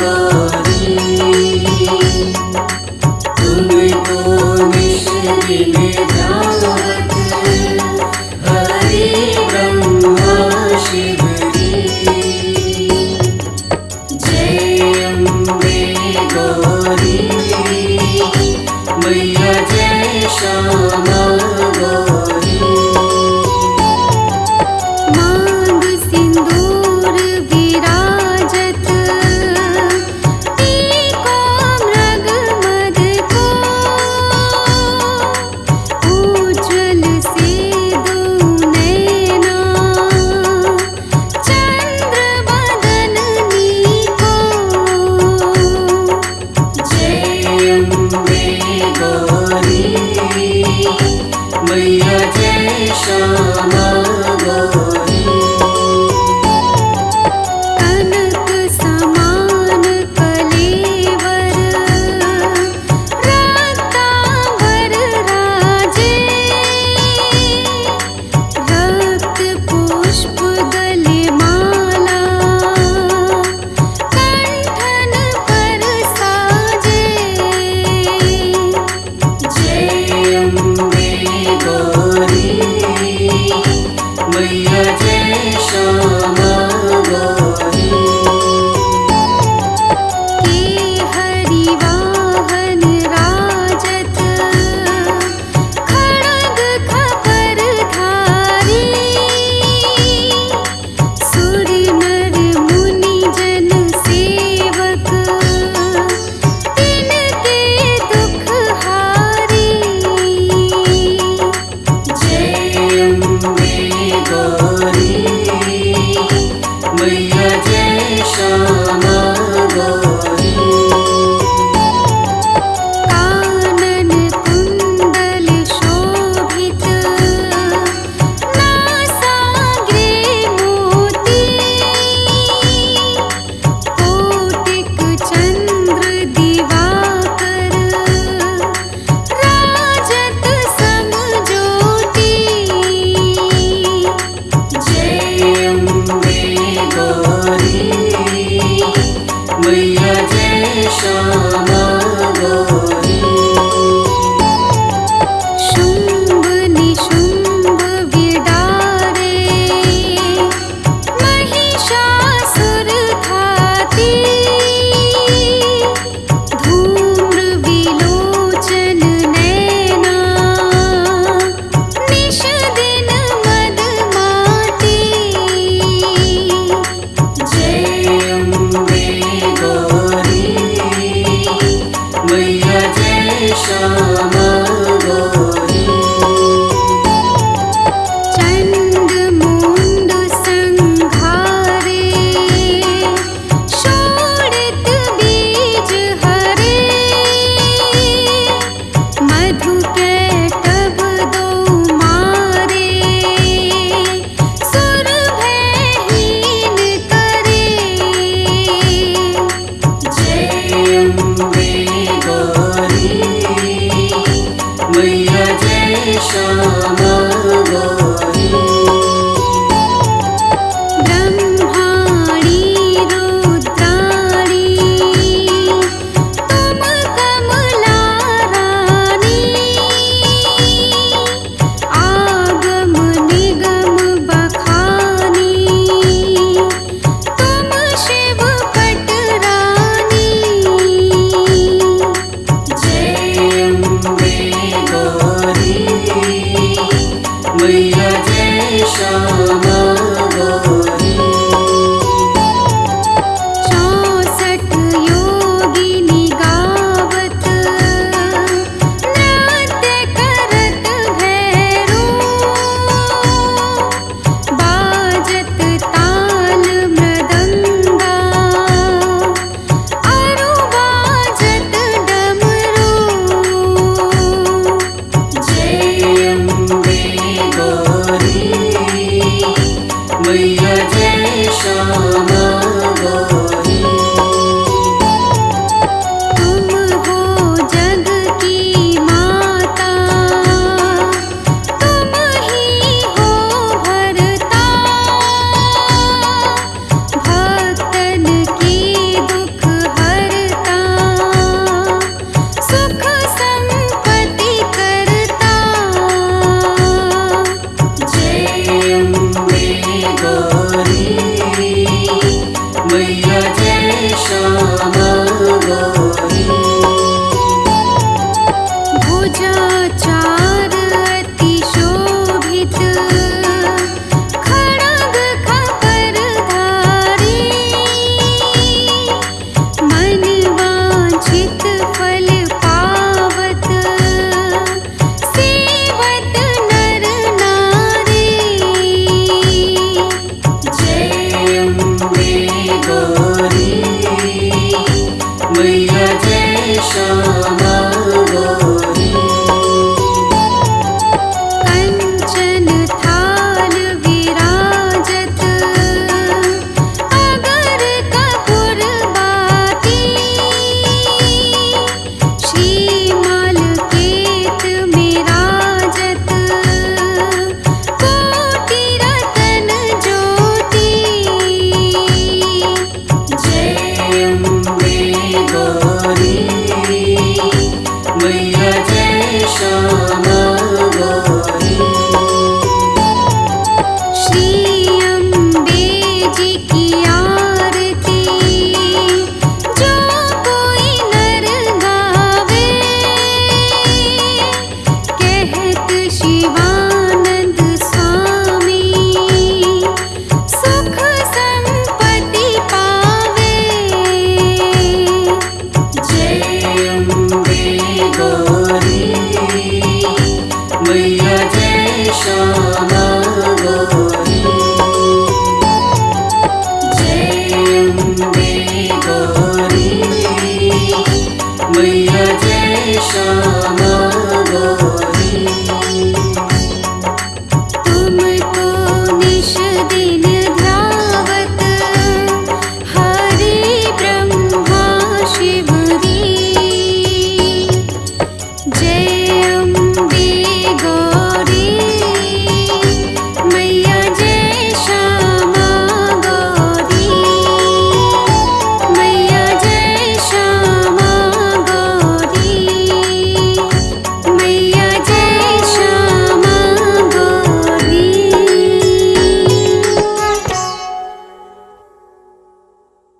गौरी। तुम्हें को तो निश्चित मैया जय श्याम मया